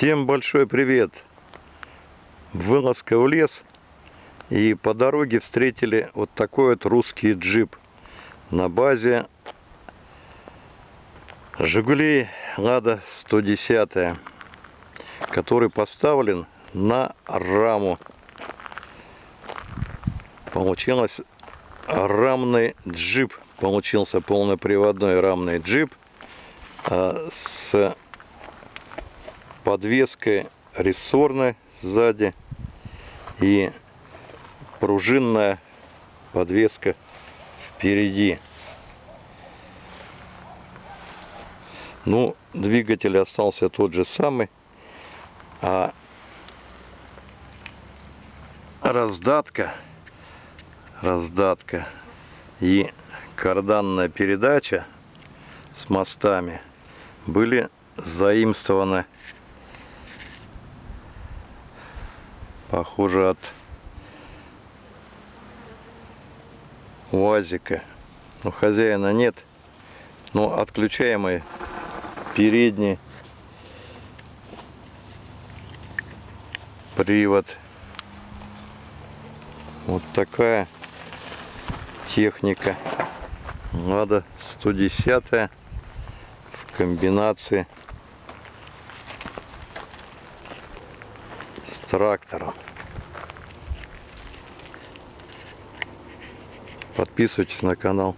Всем большой привет! Вылазка в лес. И по дороге встретили вот такой вот русский джип на базе Жигулей Лада 110, который поставлен на раму. Получилось рамный джип. Получился полноприводной рамный джип а, с подвеской рессорной сзади и пружинная подвеска впереди. Ну, двигатель остался тот же самый, а раздатка, раздатка и карданная передача с мостами были заимствованы похоже от УАЗика. Но хозяина нет. Но отключаемый передний привод. Вот такая техника. Надо 110 в комбинации с трактором. Подписывайтесь на канал.